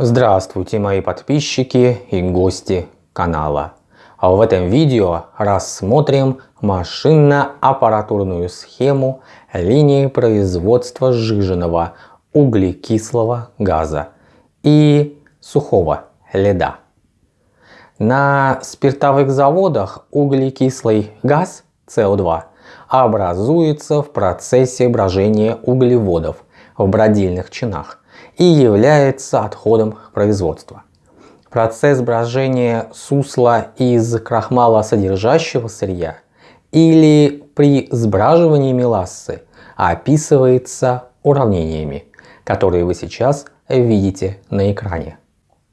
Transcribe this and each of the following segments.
Здравствуйте мои подписчики и гости канала. А в этом видео рассмотрим машинно-аппаратурную схему линии производства сжиженного углекислого газа и сухого льда. На спиртовых заводах углекислый газ СО2 образуется в процессе брожения углеводов в бродильных чинах и является отходом производства. Процесс брожения сусла из крахмала содержащего сырья или при сбраживании мелассы описывается уравнениями, которые вы сейчас видите на экране.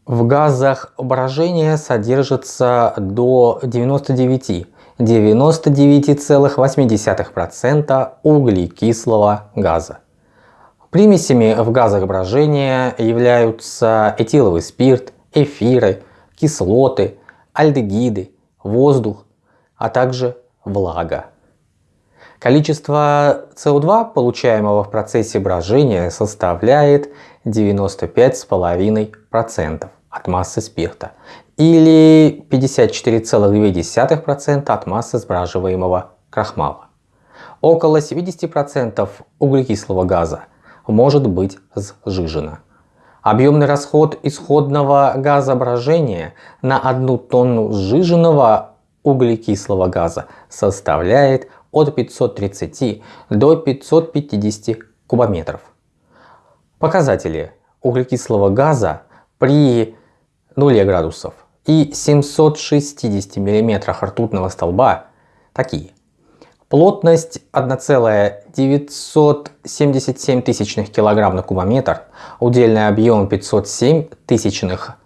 В газах брожения содержится до 99 99,8% углекислого газа. Примесями в газах брожения являются этиловый спирт, эфиры, кислоты, альдегиды, воздух, а также влага. Количество СО2, получаемого в процессе брожения, составляет 95,5% от массы спирта или 54,2% от массы сбраживаемого крахмала. Около 70% углекислого газа может быть сжижено. Объемный расход исходного газоображения на одну тонну сжиженного углекислого газа составляет от 530 до 550 кубометров. Показатели углекислого газа при 0 градусов и 760 мм ртутного столба такие. Плотность 1,977 тысячных килограмм на кубометр, удельный объем 507 тысячных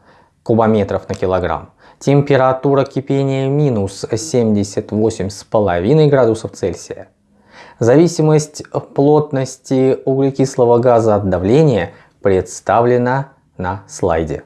кубометров на килограмм, температура кипения минус 78,5 градусов Цельсия. Зависимость плотности углекислого газа от давления представлена на слайде.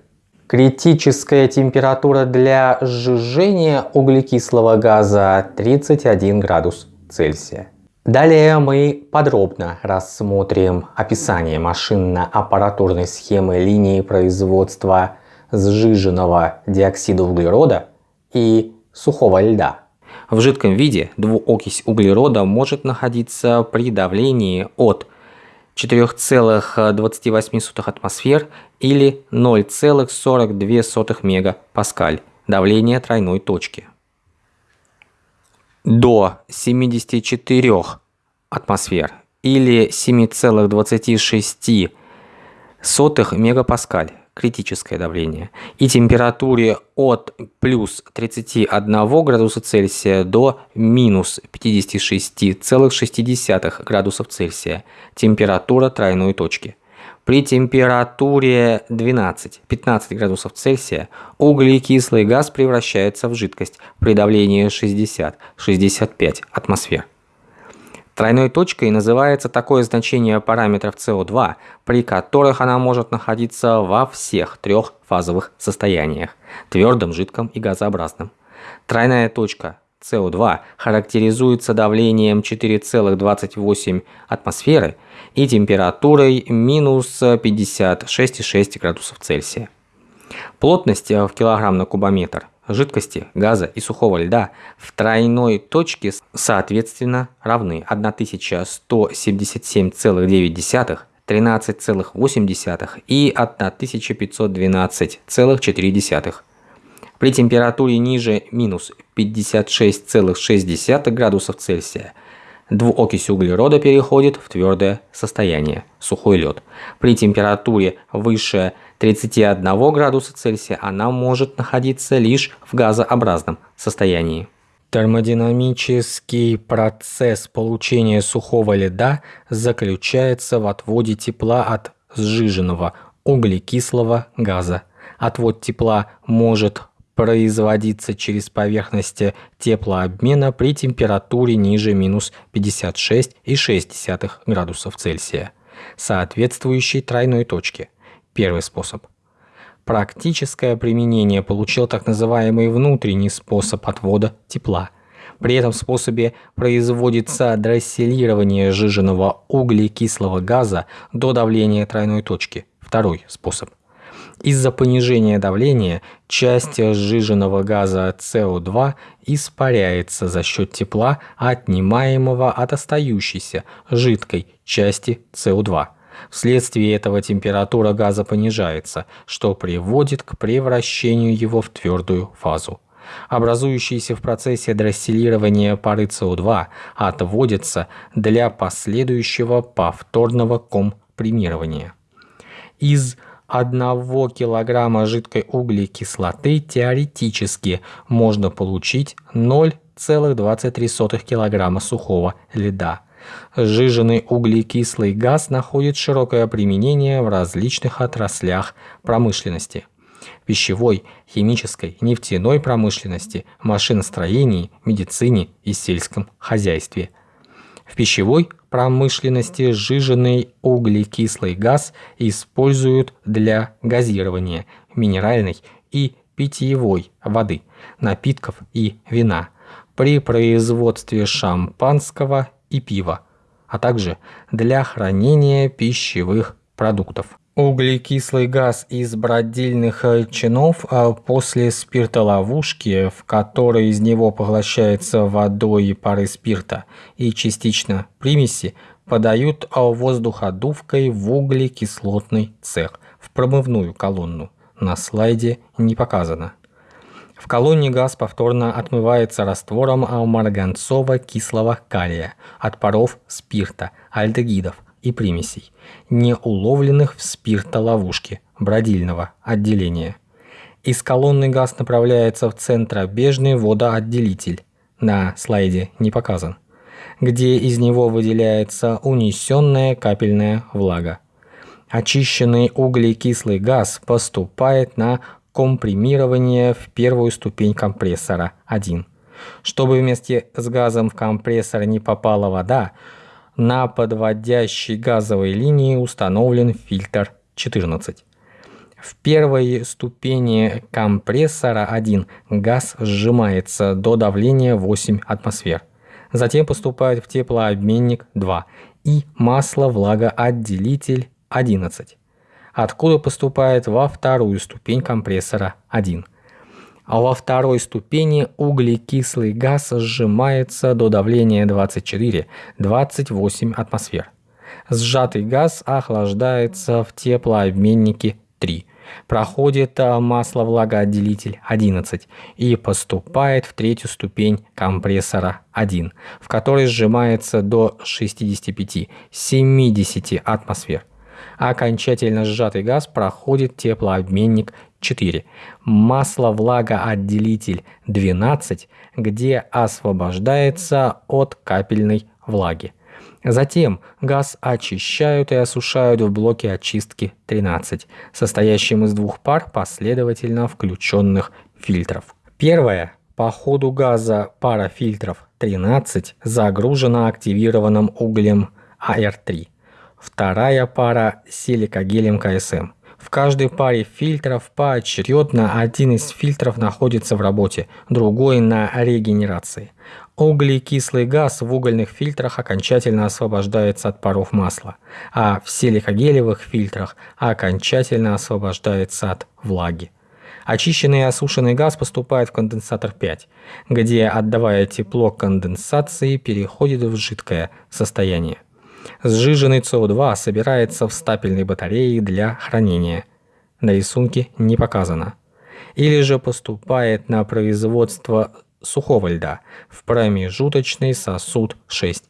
Критическая температура для сжижения углекислого газа 31 градус Цельсия. Далее мы подробно рассмотрим описание машинно-аппаратурной схемы линии производства сжиженного диоксида углерода и сухого льда. В жидком виде двуокись углерода может находиться при давлении от 4,28 атмосфер или 0,42 мегапаскаль давление тройной точки. До 74 атмосфер или 7,26 мегапаскаль критическое давление и температуре от плюс 31 градуса Цельсия до минус 56,6 градусов Цельсия температура тройной точки. При температуре 12-15 градусов Цельсия углекислый газ превращается в жидкость при давлении 60-65 атмосфер. Тройной точкой называется такое значение параметров СО2, при которых она может находиться во всех трех фазовых состояниях – твердом, жидком и газообразном. Тройная точка СО2 характеризуется давлением 4,28 атмосферы и температурой минус 56,6 градусов Цельсия. Плотность в килограмм на кубометр жидкости, газа и сухого льда в тройной точке соответственно равны 1177,9, 13,8 и 1512,4. При температуре ниже минус 56,6 градусов Цельсия двуокись углерода переходит в твердое состояние, сухой лед. При температуре выше 31 градуса Цельсия она может находиться лишь в газообразном состоянии. Термодинамический процесс получения сухого льда заключается в отводе тепла от сжиженного углекислого газа. Отвод тепла может производиться через поверхности теплообмена при температуре ниже минус 56,6 градусов Цельсия, соответствующей тройной точке. Первый способ. Практическое применение получил так называемый внутренний способ отвода тепла. При этом способе производится дросселирование сжиженного углекислого газа до давления тройной точки. Второй способ. Из-за понижения давления часть сжиженного газа СО2 испаряется за счет тепла, отнимаемого от остающейся жидкой части СО2. Вследствие этого температура газа понижается, что приводит к превращению его в твердую фазу. Образующиеся в процессе дросселирования пары СО2 отводятся для последующего повторного компримирования. Из 1 килограмма жидкой углекислоты теоретически можно получить 0,23 килограмма сухого льда. Сжиженный углекислый газ находит широкое применение в различных отраслях промышленности – пищевой, химической, нефтяной промышленности, машиностроении, медицине и сельском хозяйстве. В пищевой промышленности сжиженный углекислый газ используют для газирования минеральной и питьевой воды, напитков и вина, при производстве шампанского и пива, а также для хранения пищевых продуктов. Углекислый газ из бродильных чинов а после спиртоловушки, в которой из него поглощается водой и пары спирта и частично примеси, подают воздуходувкой в углекислотный цех, в промывную колонну. На слайде не показано. В колонне газ повторно отмывается раствором марганцово-кислого калия от паров спирта, альдегидов и примесей, не уловленных в спиртоловушке бродильного отделения. Из колонны газ направляется в центробежный водоотделитель, на слайде не показан, где из него выделяется унесенная капельная влага. Очищенный углекислый газ поступает на компримирование в первую ступень компрессора 1. Чтобы вместе с газом в компрессор не попала вода, на подводящей газовой линии установлен фильтр 14. В первой ступени компрессора 1 газ сжимается до давления 8 атмосфер. Затем поступает в теплообменник 2 и масло-влагоотделитель 11 откуда поступает во вторую ступень компрессора 1. А во второй ступени углекислый газ сжимается до давления 24-28 атмосфер. Сжатый газ охлаждается в теплообменнике 3, проходит масло-влагоотделитель 11 и поступает в третью ступень компрессора 1, в которой сжимается до 65-70 атмосфер окончательно сжатый газ проходит теплообменник 4, масло-влагоотделитель 12, где освобождается от капельной влаги. Затем газ очищают и осушают в блоке очистки 13, состоящем из двух пар последовательно включенных фильтров. Первая по ходу газа пара фильтров 13 загружена активированным углем АР3 вторая пара силикогелем КСМ. В каждой паре фильтров поочередно один из фильтров находится в работе, другой на регенерации. Углекислый газ в угольных фильтрах окончательно освобождается от паров масла, а в силикогелевых фильтрах окончательно освобождается от влаги. Очищенный и осушенный газ поступает в конденсатор 5, где, отдавая тепло конденсации, переходит в жидкое состояние. Сжиженный СО2 собирается в стапельной батарее для хранения. На рисунке не показано. Или же поступает на производство сухого льда в промежуточный сосуд 6.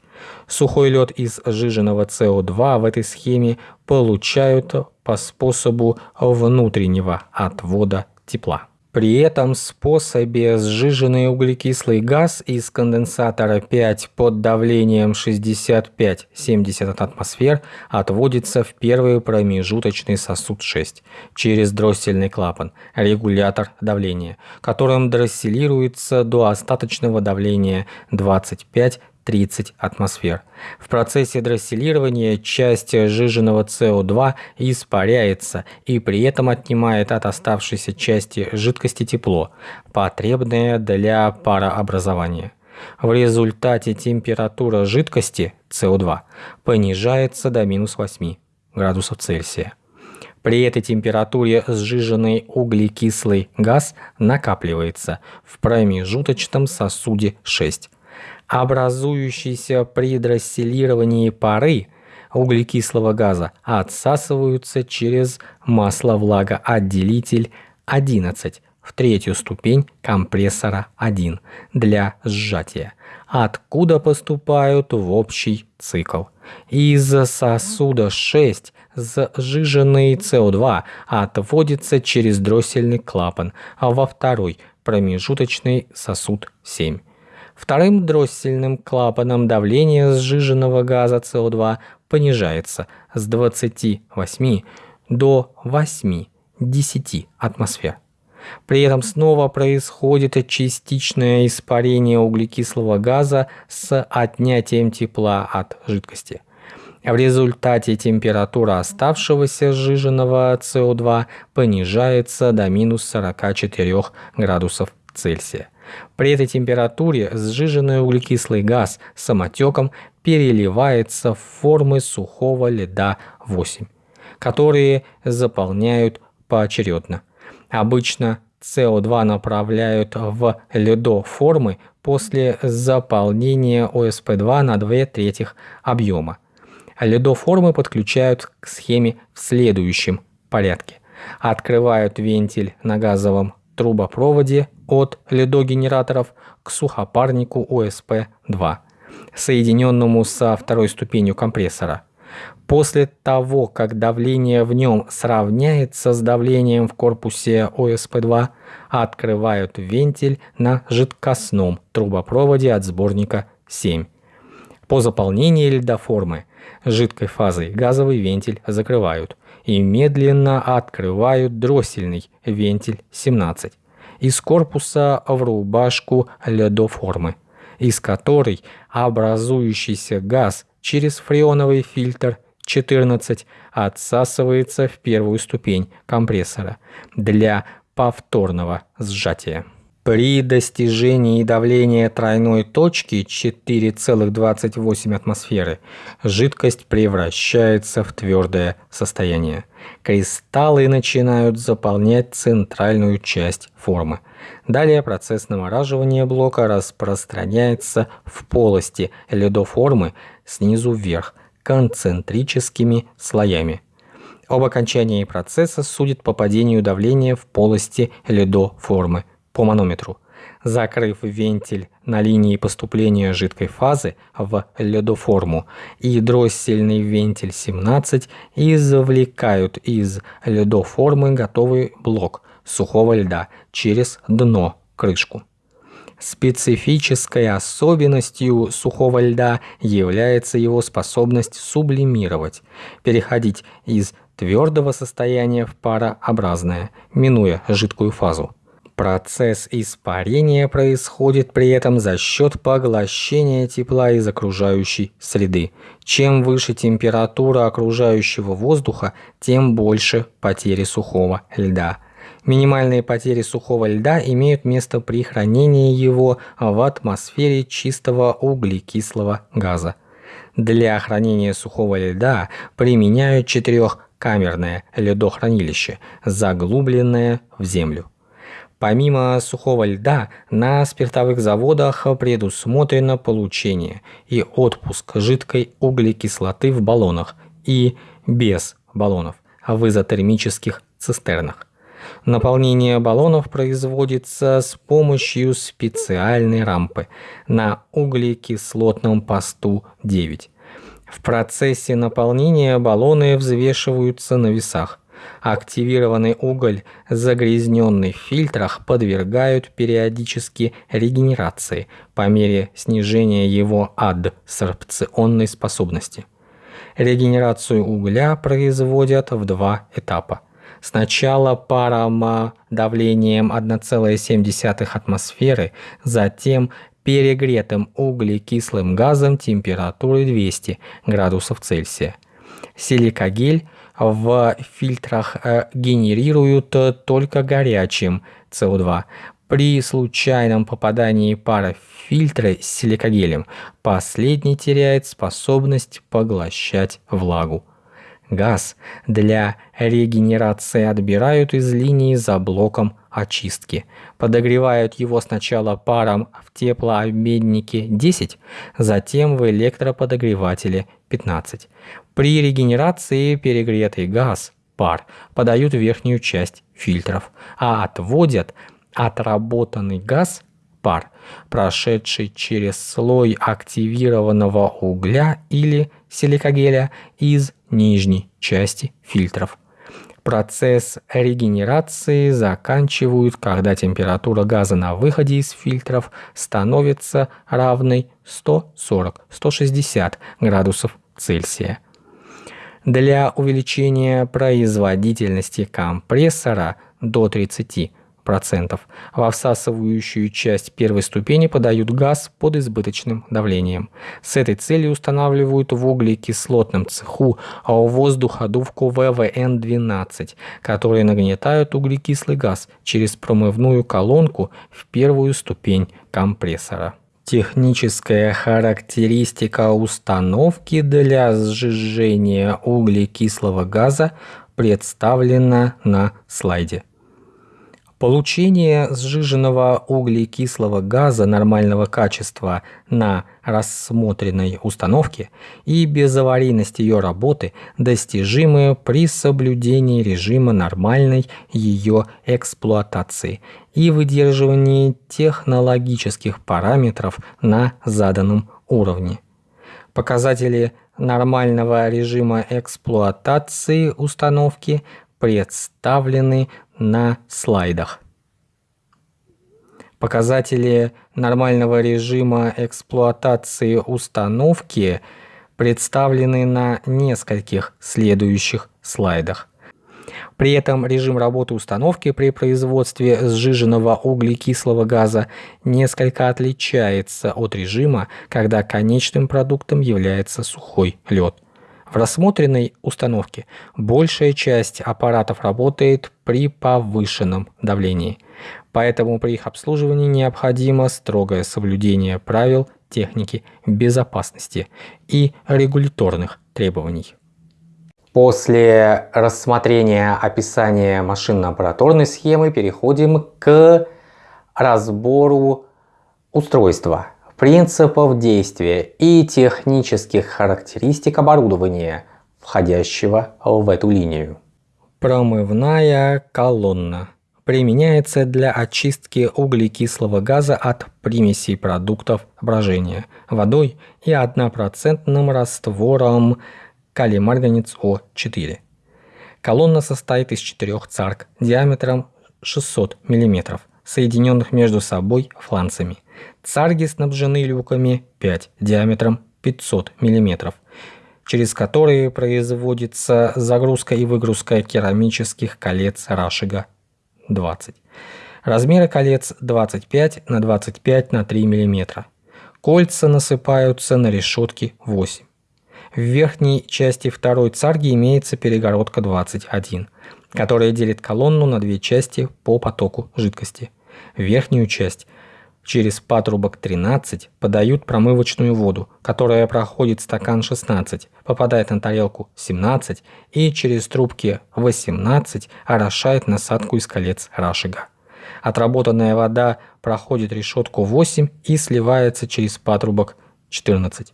Сухой лед из сжиженного СО2 в этой схеме получают по способу внутреннего отвода тепла. При этом способе сжиженный углекислый газ из конденсатора 5 под давлением 65-70 атмосфер отводится в первый промежуточный сосуд 6 через дроссельный клапан, регулятор давления, которым дросселируется до остаточного давления 25 30 атмосфер. В процессе дросселирования часть сжиженного СО2 испаряется и при этом отнимает от оставшейся части жидкости тепло, потребное для парообразования. В результате температура жидкости СО2 понижается до минус 8 градусов Цельсия. При этой температуре сжиженный углекислый газ накапливается в промежуточном сосуде 6. Образующиеся при дросселировании пары углекислого газа отсасываются через масло-влагоотделитель 11 в третью ступень компрессора 1 для сжатия, откуда поступают в общий цикл. Из сосуда 6 сжиженный СО2 отводится через дроссельный клапан во второй промежуточный сосуд 7. Вторым дроссельным клапаном давление сжиженного газа СО2 понижается с 28 до 8-10 атмосфер. При этом снова происходит частичное испарение углекислого газа с отнятием тепла от жидкости. В результате температура оставшегося сжиженного СО2 понижается до минус 44 градусов Цельсия. При этой температуре сжиженный углекислый газ самотеком переливается в формы сухого льда 8, которые заполняют поочередно – Обычно СО2 направляют в ледоформы после заполнения ОСП2 на 2 третьих объема. Ледоформы подключают к схеме в следующем порядке. Открывают вентиль на газовом трубопроводе от ледогенераторов к сухопарнику ОСП-2, соединенному со второй ступенью компрессора – После того, как давление в нем сравняется с давлением в корпусе ОСП-2, открывают вентиль на жидкостном трубопроводе от сборника 7. По заполнении льдоформы жидкой фазой газовый вентиль закрывают и медленно открывают дроссельный вентиль 17 из корпуса в рубашку ледоформы, из которой образующийся газ через фреоновый фильтр 14 отсасывается в первую ступень компрессора для повторного сжатия. При достижении давления тройной точки 4,28 атмосферы жидкость превращается в твердое состояние. Кристаллы начинают заполнять центральную часть формы. Далее процесс намораживания блока распространяется в полости ледоформы снизу вверх концентрическими слоями. Об окончании процесса судит по падению давления в полости ледоформы по манометру. Закрыв вентиль на линии поступления жидкой фазы в ледоформу и дроссельный вентиль 17 извлекают из ледоформы готовый блок сухого льда через дно крышку. Специфической особенностью сухого льда является его способность сублимировать, переходить из твердого состояния в парообразное, минуя жидкую фазу. Процесс испарения происходит при этом за счет поглощения тепла из окружающей среды. Чем выше температура окружающего воздуха, тем больше потери сухого льда. Минимальные потери сухого льда имеют место при хранении его в атмосфере чистого углекислого газа. Для хранения сухого льда применяют четырехкамерное ледохранилище, заглубленное в землю. Помимо сухого льда, на спиртовых заводах предусмотрено получение и отпуск жидкой углекислоты в баллонах и без баллонов в изотермических цистернах. Наполнение баллонов производится с помощью специальной рампы на углекислотном посту 9. В процессе наполнения баллоны взвешиваются на весах. Активированный уголь, загрязненный в фильтрах, подвергают периодически регенерации по мере снижения его адсорбционной способности. Регенерацию угля производят в два этапа – Сначала паром давлением 1,7 атмосферы, затем перегретым углекислым газом температурой 200 градусов Цельсия. Силикагель в фильтрах э, генерируют только горячим СО2. При случайном попадании пара в фильтры с силикагелем последний теряет способность поглощать влагу. Газ для регенерации отбирают из линии за блоком очистки. Подогревают его сначала паром в теплообменнике 10, затем в электроподогревателе 15. При регенерации перегретый газ, пар, подают в верхнюю часть фильтров, а отводят отработанный газ пар, прошедший через слой активированного угля или силикогеля из нижней части фильтров. Процесс регенерации заканчивают, когда температура газа на выходе из фильтров становится равной 140-160 градусов Цельсия. Для увеличения производительности компрессора до 30 процентов. Во всасывающую часть первой ступени подают газ под избыточным давлением. С этой целью устанавливают в углекислотном цеху воздуходувку ВВН-12, которые нагнетают углекислый газ через промывную колонку в первую ступень компрессора. Техническая характеристика установки для сжижения углекислого газа представлена на слайде. Получение сжиженного углекислого газа нормального качества на рассмотренной установке и безаварийность ее работы достижимы при соблюдении режима нормальной ее эксплуатации и выдерживании технологических параметров на заданном уровне. Показатели нормального режима эксплуатации установки представлены на слайдах. Показатели нормального режима эксплуатации установки представлены на нескольких следующих слайдах. При этом режим работы установки при производстве сжиженного углекислого газа несколько отличается от режима, когда конечным продуктом является сухой лед. В рассмотренной установке. Большая часть аппаратов работает при повышенном давлении, поэтому при их обслуживании необходимо строгое соблюдение правил техники безопасности и регуляторных требований. После рассмотрения описания машинно-аппаратурной схемы переходим к разбору устройства принципов действия и технических характеристик оборудования, входящего в эту линию. Промывная колонна применяется для очистки углекислого газа от примесей продуктов брожения водой и 1% раствором калий-марганец О4. Колонна состоит из четырех царк диаметром 600 мм, соединенных между собой фланцами. Царги снабжены люками 5 диаметром 500 мм, через которые производится загрузка и выгрузка керамических колец Рашига 20. Размеры колец 25 на 25 на 3 мм. Кольца насыпаются на решетки 8. В верхней части второй царги имеется перегородка 21, которая делит колонну на две части по потоку жидкости. Верхнюю часть Через патрубок 13 подают промывочную воду, которая проходит стакан 16, попадает на тарелку 17 и через трубки 18 орошает насадку из колец рашига. Отработанная вода проходит решетку 8 и сливается через патрубок 14.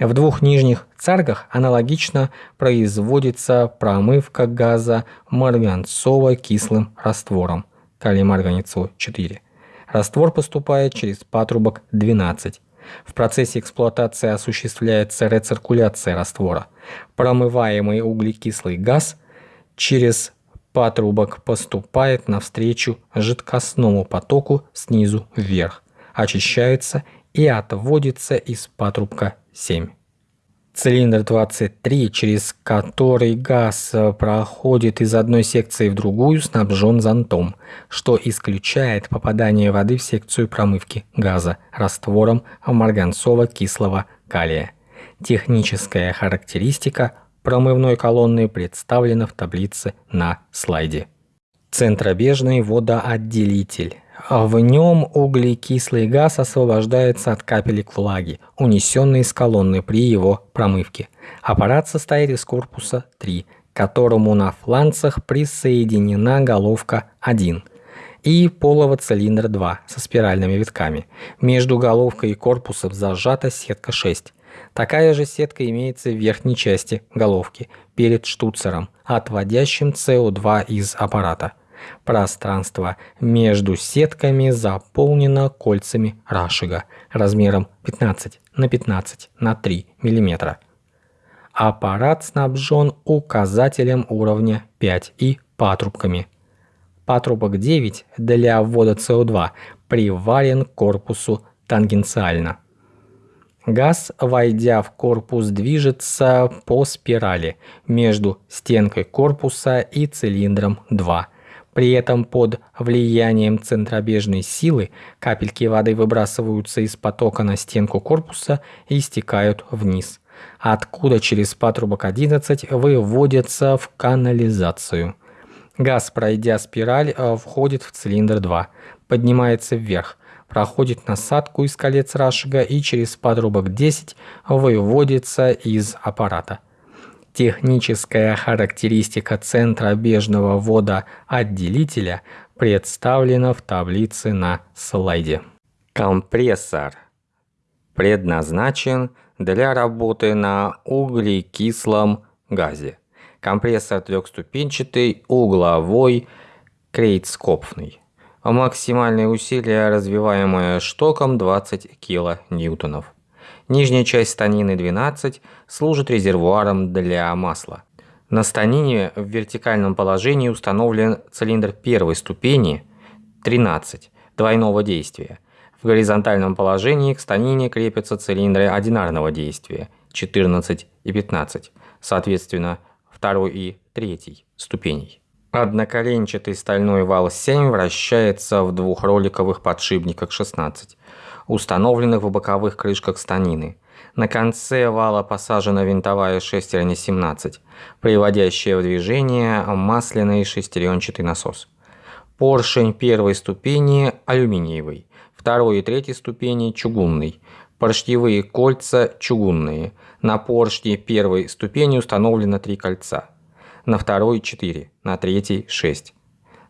В двух нижних царгах аналогично производится промывка газа марганцово-кислым раствором калий-марганецу 4. Раствор поступает через патрубок 12. В процессе эксплуатации осуществляется рециркуляция раствора. Промываемый углекислый газ через патрубок поступает навстречу жидкостному потоку снизу вверх, очищается и отводится из патрубка 7. Цилиндр 23, через который газ э, проходит из одной секции в другую, снабжен зонтом, что исключает попадание воды в секцию промывки газа раствором марганцово-кислого калия. Техническая характеристика промывной колонны представлена в таблице на слайде. Центробежный водоотделитель В нем углекислый газ освобождается от капелек влаги, унесенной из колонны при его промывке. Аппарат состоит из корпуса 3, к которому на фланцах присоединена головка 1 и полого цилиндра 2 со спиральными витками. Между головкой и корпусом зажата сетка 6. Такая же сетка имеется в верхней части головки перед штуцером, отводящим СО2 из аппарата. Пространство между сетками заполнено кольцами Рашига размером 15 на 15 на 3 мм. Аппарат снабжен указателем уровня 5 и патрубками. Патрубок 9 для ввода СО2 приварен к корпусу тангенциально. Газ, войдя в корпус, движется по спирали между стенкой корпуса и цилиндром 2. При этом под влиянием центробежной силы капельки воды выбрасываются из потока на стенку корпуса и стекают вниз, откуда через патрубок 11 выводятся в канализацию. Газ, пройдя спираль, э, входит в цилиндр 2, поднимается вверх, проходит насадку из колец Рашига и через подрубок 10 выводится из аппарата. Техническая характеристика центробежного водоотделителя представлена в таблице на слайде. Компрессор предназначен для работы на углекислом газе. Компрессор трехступенчатый, угловой, крейцкопфный. Максимальное усилие, развиваемое штоком 20 кН. Нижняя часть станины 12 служит резервуаром для масла. На станине в вертикальном положении установлен цилиндр первой ступени 13 двойного действия. В горизонтальном положении к станине крепятся цилиндры одинарного действия 14 и 15, соответственно, второй и третьей ступеней. Одноколенчатый стальной вал 7 вращается в двухроликовых подшипниках 16, установленных в боковых крышках станины. На конце вала посажена винтовая шестерня 17, приводящая в движение масляный шестеренчатый насос. Поршень первой ступени алюминиевый, второй и третьей ступени чугунный, поршневые кольца чугунные. На поршне первой ступени установлено три кольца – на второй 4, на третий 6.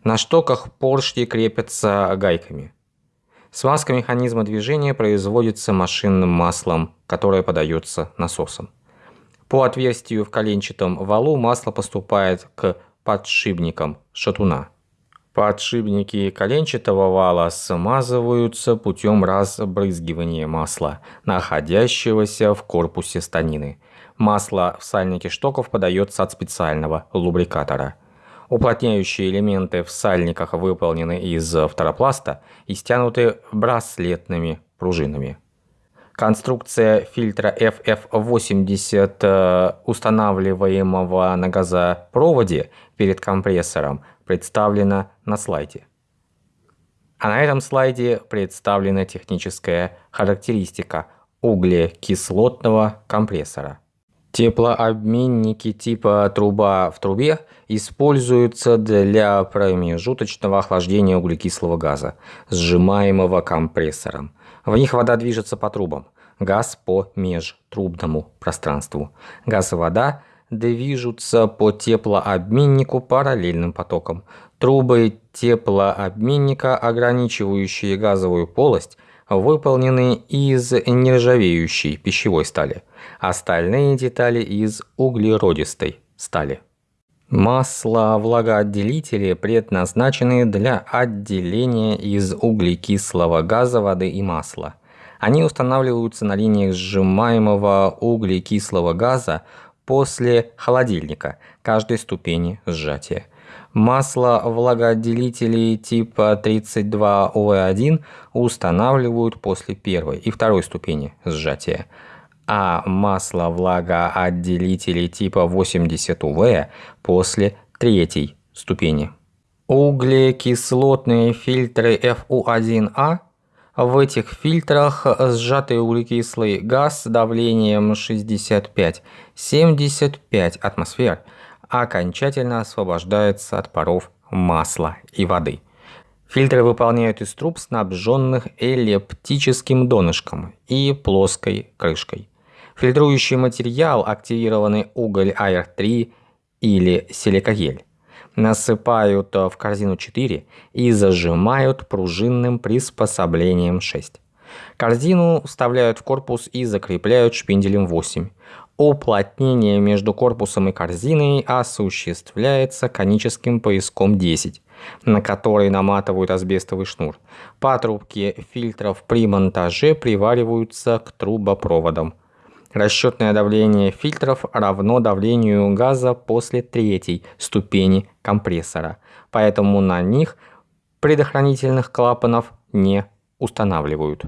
На штоках поршни крепятся гайками. Смазка механизма движения производится машинным маслом, которое подается насосом. По отверстию в коленчатом валу масло поступает к подшипникам шатуна. Подшипники коленчатого вала смазываются путем разбрызгивания масла, находящегося в корпусе станины. Масло в сальнике штоков подается от специального лубрикатора. Уплотняющие элементы в сальниках выполнены из фторопласта и стянуты браслетными пружинами. Конструкция фильтра FF80, э, устанавливаемого на газопроводе перед компрессором, представлена на слайде. А на этом слайде представлена техническая характеристика углекислотного компрессора. Теплообменники типа труба в трубе используются для промежуточного охлаждения углекислого газа, сжимаемого компрессором. В них вода движется по трубам, газ по межтрубному пространству. Газ и вода движутся по теплообменнику параллельным потоком. Трубы теплообменника, ограничивающие газовую полость, выполнены из нержавеющей пищевой стали, остальные детали из углеродистой стали. Масла-влагоотделители предназначены для отделения из углекислого газа, воды и масла. Они устанавливаются на линиях сжимаемого углекислого газа после холодильника каждой ступени сжатия. Масло влагоотделителей типа 32ОВ1 устанавливают после первой и второй ступени сжатия, а масло влагоотделителей типа 80УВ после третьей ступени. Углекислотные фильтры FU1A в этих фильтрах сжатый углекислый газ с давлением 65-75 атмосфер – окончательно освобождается от паров масла и воды. Фильтры выполняют из труб, снабженных эллиптическим донышком и плоской крышкой. Фильтрующий материал – активированный уголь АР-3 или силикагель. Насыпают в корзину 4 и зажимают пружинным приспособлением 6. Корзину вставляют в корпус и закрепляют шпинделем 8. Уплотнение между корпусом и корзиной осуществляется коническим пояском 10, на который наматывают асбестовый шнур. Патрубки фильтров при монтаже привариваются к трубопроводам. Расчетное давление фильтров равно давлению газа после третьей ступени компрессора, поэтому на них предохранительных клапанов не устанавливают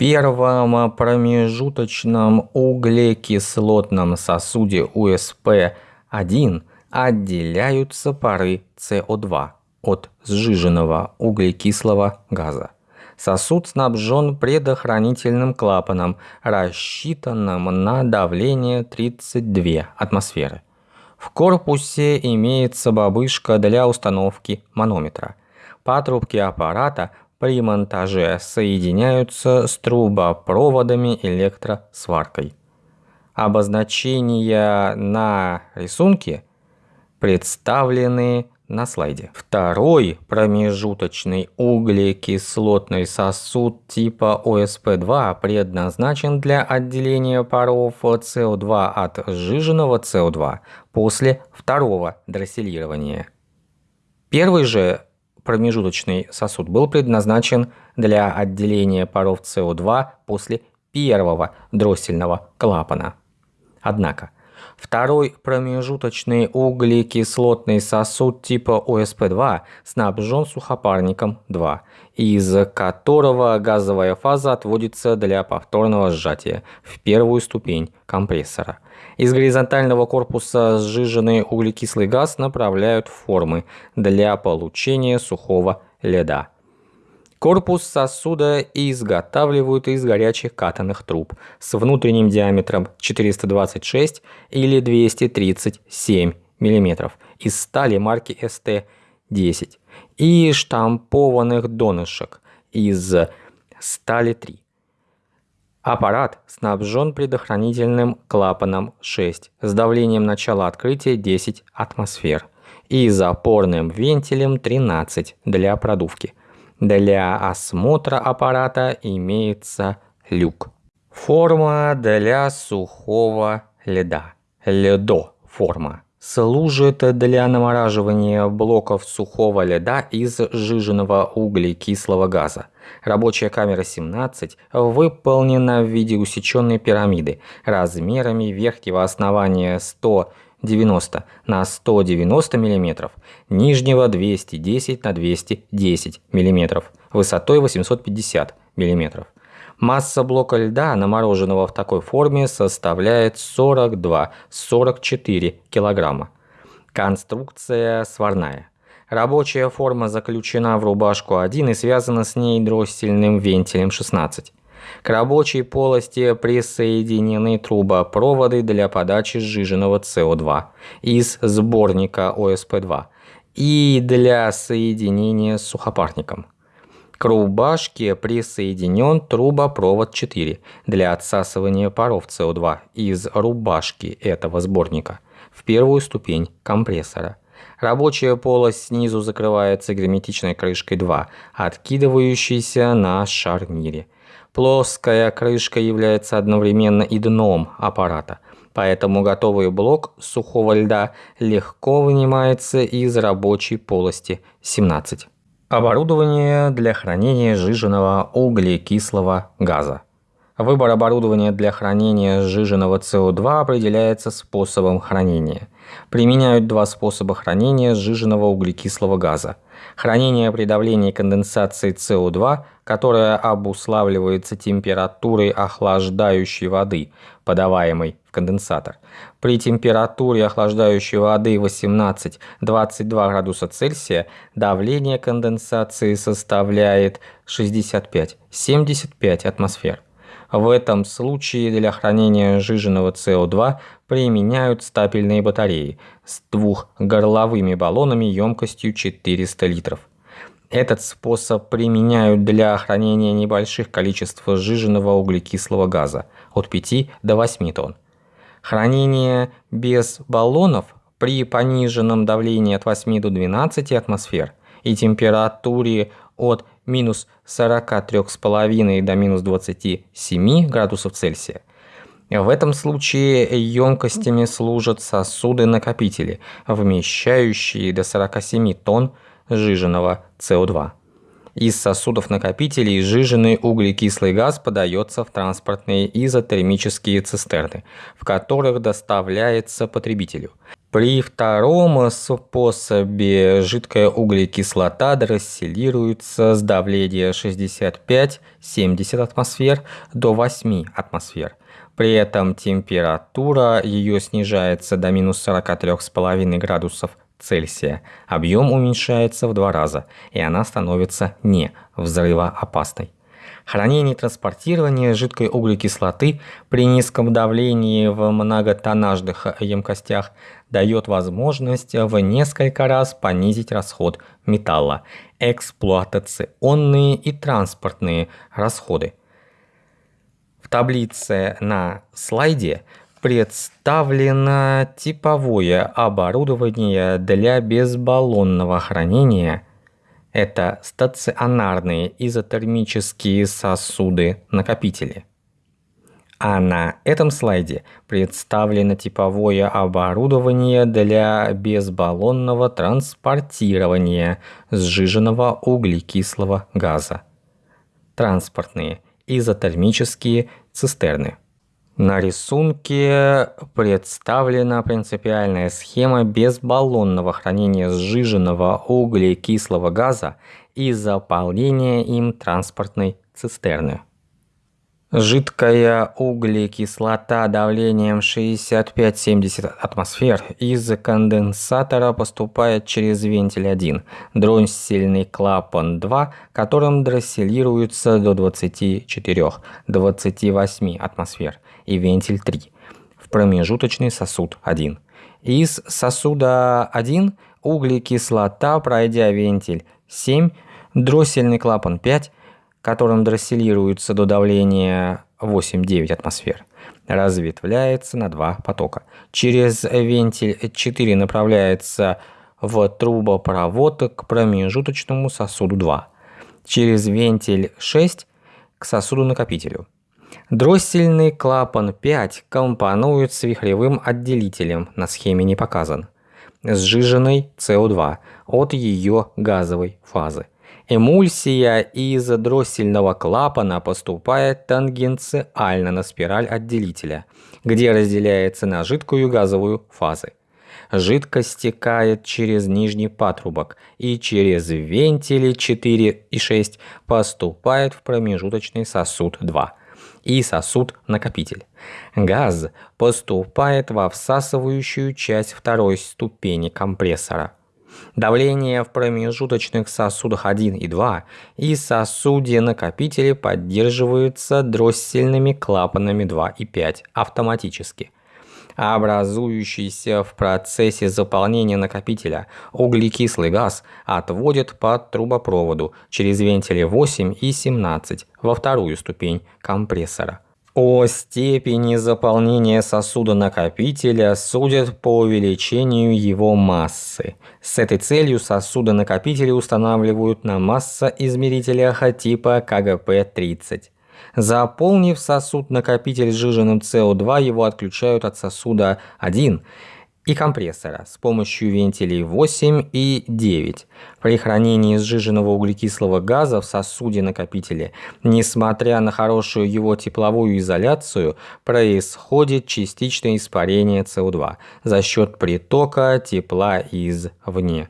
первом промежуточном углекислотном сосуде УСП-1 отделяются пары СО2 от сжиженного углекислого газа. Сосуд снабжен предохранительным клапаном, рассчитанным на давление 32 атмосферы. В корпусе имеется бабышка для установки манометра. Патрубки аппарата при монтаже соединяются с трубопроводами электросваркой. Обозначения на рисунке представлены на слайде. Второй промежуточный углекислотный сосуд типа ОСП-2 предназначен для отделения паров СО2 от сжиженного СО2 после второго дросселирования. Первый же промежуточный сосуд был предназначен для отделения паров СО2 после первого дроссельного клапана. Однако, второй промежуточный углекислотный сосуд типа ОСП-2 снабжен сухопарником 2, из которого газовая фаза отводится для повторного сжатия в первую ступень компрессора – из горизонтального корпуса сжиженный углекислый газ направляют в формы для получения сухого льда. Корпус сосуда изготавливают из горячих катанных труб с внутренним диаметром 426 или 237 мм из стали марки ST-10 и штампованных донышек из стали 3. Аппарат снабжен предохранительным клапаном 6 с давлением начала открытия 10 атмосфер и запорным вентилем 13 для продувки. Для осмотра аппарата имеется люк. Форма для сухого льда. Ледо форма служит для намораживания блоков сухого льда из сжиженного углекислого газа. Рабочая камера 17 выполнена в виде усеченной пирамиды размерами верхнего основания 190 на 190 мм, нижнего 210 на 210 мм, высотой 850 мм. Масса блока льда, намороженного в такой форме, составляет 42-44 кг. Конструкция сварная. Рабочая форма заключена в рубашку 1 и связана с ней дроссельным вентилем 16. К рабочей полости присоединены трубопроводы для подачи сжиженного СО2 из сборника ОСП-2 и для соединения с сухопарником. К рубашке присоединен трубопровод 4 для отсасывания паров СО2 из рубашки этого сборника в первую ступень компрессора. Рабочая полость снизу закрывается герметичной крышкой 2, откидывающейся на шарнире. Плоская крышка является одновременно и дном аппарата, поэтому готовый блок сухого льда легко вынимается из рабочей полости 17. Оборудование для хранения сжиженного углекислого газа. Выбор оборудования для хранения сжиженного СО2 определяется способом хранения. Применяют два способа хранения сжиженного углекислого газа. Хранение при давлении конденсации СО2, которое обуславливается температурой охлаждающей воды, подаваемой в конденсатор. При температуре охлаждающей воды 18-22 градуса Цельсия давление конденсации составляет 65-75 атмосфер. В этом случае для хранения сжиженного СО2 применяют стапельные батареи с двухгорловыми баллонами емкостью 400 литров. Этот способ применяют для хранения небольших количеств сжиженного углекислого газа от 5 до 8 тонн. Хранение без баллонов при пониженном давлении от 8 до 12 атмосфер и температуре от минус 43,5 до минус 27 градусов Цельсия. В этом случае емкостями служат сосуды-накопители, вмещающие до 47 тонн сжиженного СО2. Из сосудов-накопителей сжиженный углекислый газ подается в транспортные изотермические цистерны, в которых доставляется потребителю. При втором способе жидкая углекислота дросселируется с давления 65-70 атмосфер до 8 атмосфер. При этом температура ее снижается до минус 43,5 градусов Цельсия. Объем уменьшается в два раза, и она становится не взрывоопасной. Хранение и транспортирование жидкой углекислоты при низком давлении в многотоннажных емкостях дает возможность в несколько раз понизить расход металла, эксплуатационные и транспортные расходы. В таблице на слайде представлено типовое оборудование для безбаллонного хранения. Это стационарные изотермические сосуды-накопители. А на этом слайде представлено типовое оборудование для безбаллонного транспортирования сжиженного углекислого газа. Транспортные изотермические цистерны. На рисунке представлена принципиальная схема безбаллонного хранения сжиженного углекислого газа и заполнения им транспортной цистерны. Жидкая углекислота давлением 65-70 атмосфер из конденсатора поступает через вентиль 1, дроссельный клапан 2, которым дросселируется до 24-28 атмосфер, и вентиль 3, в промежуточный сосуд 1. Из сосуда 1 углекислота, пройдя вентиль 7, дроссельный клапан 5, которым дросселируется до давления 8-9 атмосфер, разветвляется на два потока. Через вентиль 4 направляется в трубопровод к промежуточному сосуду 2. Через вентиль 6 к сосуду-накопителю. Дроссельный клапан 5 компонует с вихревым отделителем, на схеме не показан, сжиженной СО2 от ее газовой фазы. Эмульсия из дроссельного клапана поступает тангенциально на спираль отделителя, где разделяется на жидкую и газовую фазы. Жидкость стекает через нижний патрубок и через вентили 4 и 6 поступает в промежуточный сосуд 2 и сосуд-накопитель. Газ поступает во всасывающую часть второй ступени компрессора – Давление в промежуточных сосудах 1 и 2 и сосуде-накопителе поддерживаются дроссельными клапанами 2 и 5 автоматически. Образующийся в процессе заполнения накопителя углекислый газ отводит по трубопроводу через вентили 8 и 17 во вторую ступень компрессора. О степени заполнения сосуда-накопителя судят по увеличению его массы. С этой целью сосуды-накопители устанавливают на массоизмерителях типа КГП-30. Заполнив сосуд-накопитель сжиженным СО2, его отключают от сосуда 1 и компрессора с помощью вентилей 8 и 9. При хранении сжиженного углекислого газа в сосуде накопителя, несмотря на хорошую его тепловую изоляцию, происходит частичное испарение СО2 за счет притока тепла извне.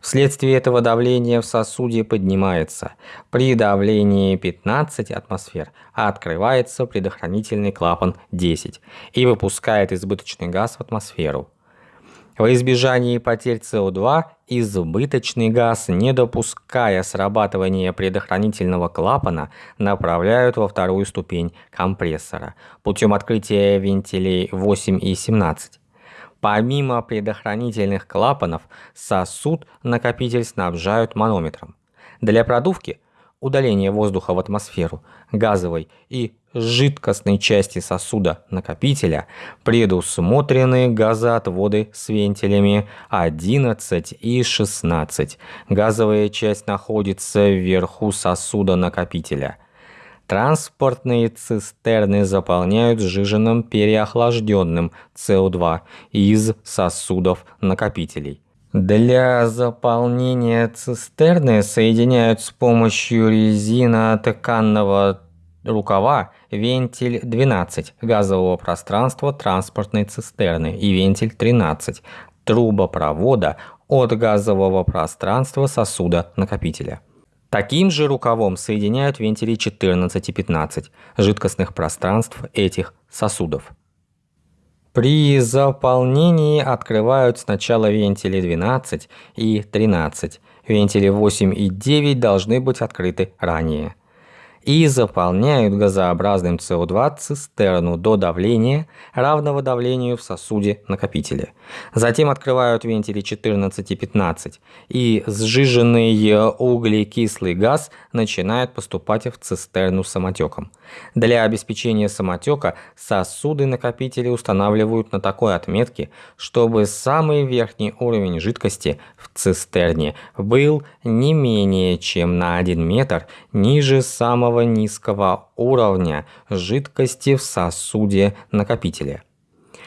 Вследствие этого давление в сосуде поднимается. При давлении 15 атмосфер открывается предохранительный клапан 10 и выпускает избыточный газ в атмосферу. Во избежание потерь СО2 избыточный газ, не допуская срабатывания предохранительного клапана, направляют во вторую ступень компрессора путем открытия вентилей 8 и 17. Помимо предохранительных клапанов, сосуд накопитель снабжают манометром. Для продувки – удаления воздуха в атмосферу, газовой и жидкостной части сосуда накопителя предусмотрены газоотводы с вентилями 11 и 16. Газовая часть находится вверху сосуда накопителя. Транспортные цистерны заполняют сжиженным переохлажденным СО2 из сосудов накопителей. Для заполнения цистерны соединяют с помощью резинотканного рукава вентиль 12 газового пространства транспортной цистерны и вентиль 13 трубопровода от газового пространства сосуда накопителя. Таким же рукавом соединяют вентили 14 и 15 жидкостных пространств этих сосудов. При заполнении открывают сначала вентили 12 и 13. Вентили 8 и 9 должны быть открыты ранее и заполняют газообразным СО2 цистерну до давления, равного давлению в сосуде накопителя. Затем открывают вентили 14 и 15, и сжиженный углекислый газ начинает поступать в цистерну самотеком. Для обеспечения самотека сосуды накопителя устанавливают на такой отметке, чтобы самый верхний уровень жидкости в цистерне был не менее чем на 1 метр ниже самого самого низкого уровня жидкости в сосуде накопителя.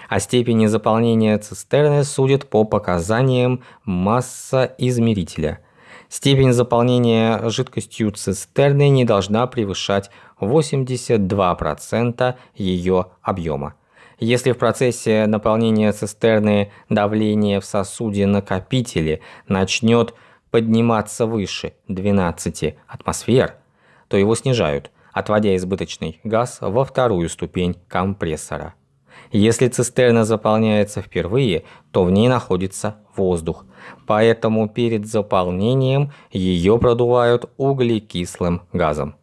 О степени заполнения цистерны судят по показаниям массоизмерителя. Степень заполнения жидкостью цистерны не должна превышать 82% ее объема. Если в процессе наполнения цистерны давление в сосуде накопителя начнет подниматься выше 12 атмосфер, то его снижают, отводя избыточный газ во вторую ступень компрессора. Если цистерна заполняется впервые, то в ней находится воздух, поэтому перед заполнением ее продувают углекислым газом.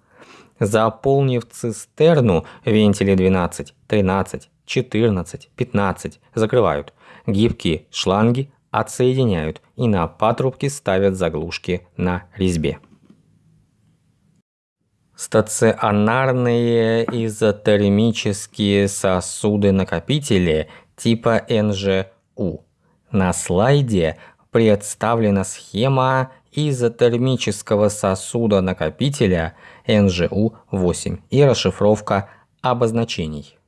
Заполнив цистерну, вентили 12, 13, 14, 15 закрывают. Гибкие шланги отсоединяют и на патрубке ставят заглушки на резьбе. Стационарные изотермические сосуды-накопители типа НЖУ. На слайде представлена схема изотермического сосуда-накопителя НЖУ-8 и расшифровка обозначений.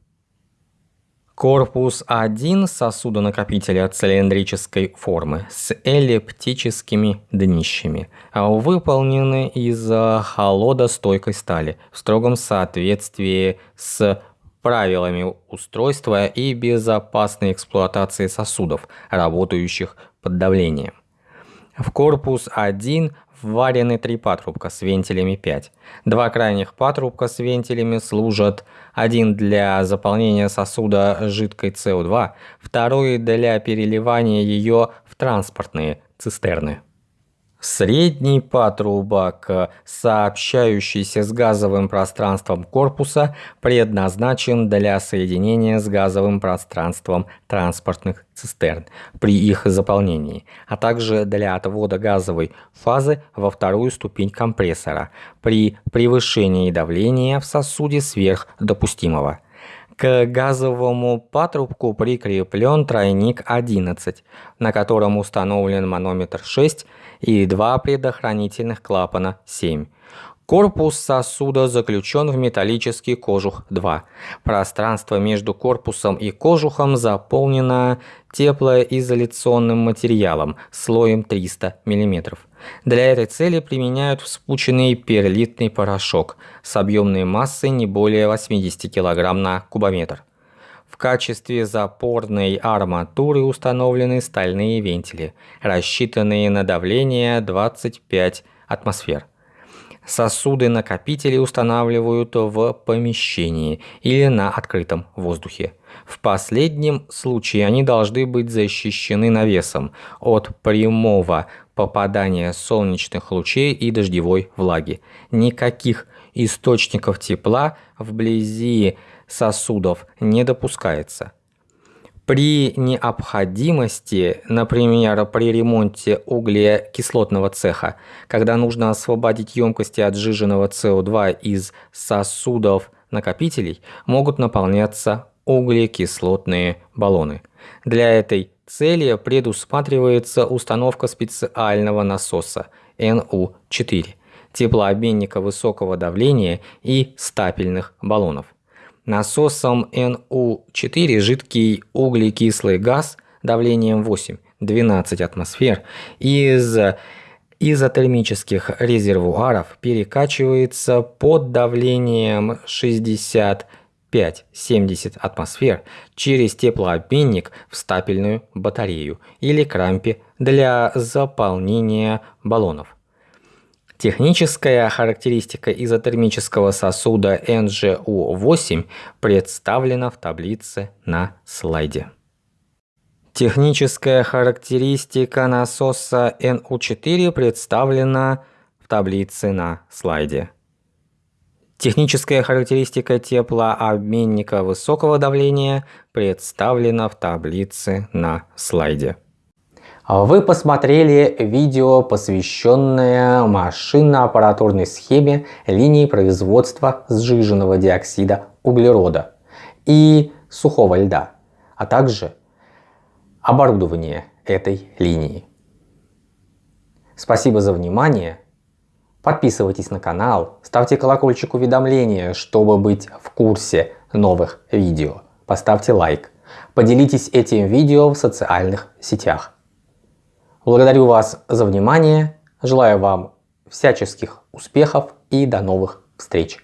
Корпус 1 сосудонакопителя цилиндрической формы с эллиптическими днищами, а выполнены из холодостойкой стали в строгом соответствии с правилами устройства и безопасной эксплуатации сосудов, работающих под давлением. В корпус 1 вварены три патрубка с вентилями 5. Два крайних патрубка с вентилями служат один для заполнения сосуда жидкой СО2, второй для переливания ее в транспортные цистерны. Средний патрубок, сообщающийся с газовым пространством корпуса, предназначен для соединения с газовым пространством транспортных цистерн при их заполнении, а также для отвода газовой фазы во вторую ступень компрессора при превышении давления в сосуде сверх допустимого. К газовому патрубку прикреплен тройник 11, на котором установлен манометр 6 и два предохранительных клапана 7. Корпус сосуда заключен в металлический кожух 2. Пространство между корпусом и кожухом заполнено теплоизоляционным материалом слоем 300 мм. Для этой цели применяют вспученный перлитный порошок с объемной массой не более 80 кг на кубометр. В качестве запорной арматуры установлены стальные вентили, рассчитанные на давление 25 атмосфер. Сосуды-накопители устанавливают в помещении или на открытом воздухе. В последнем случае они должны быть защищены навесом от прямого попадания солнечных лучей и дождевой влаги. Никаких источников тепла вблизи сосудов не допускается. При необходимости, например, при ремонте углекислотного цеха, когда нужно освободить емкости от сжиженного СО2 из сосудов накопителей, могут наполняться углекислотные баллоны. Для этой цели предусматривается установка специального насоса НУ-4, теплообменника высокого давления и стапельных баллонов. Насосом НУ-4 жидкий углекислый газ давлением 8-12 атмосфер из изотермических резервуаров перекачивается под давлением 65-70 атмосфер через теплообменник в стапельную батарею или крампе для заполнения баллонов. Техническая характеристика изотермического сосуда NGU-8 представлена в таблице на слайде. Техническая характеристика насоса NU4 представлена в таблице на слайде. Техническая характеристика теплообменника высокого давления представлена в таблице на слайде. Вы посмотрели видео, посвященное машинно-аппаратурной схеме линии производства сжиженного диоксида углерода и сухого льда, а также оборудование этой линии. Спасибо за внимание. Подписывайтесь на канал, ставьте колокольчик уведомления, чтобы быть в курсе новых видео. Поставьте лайк. Поделитесь этим видео в социальных сетях. Благодарю вас за внимание, желаю вам всяческих успехов и до новых встреч!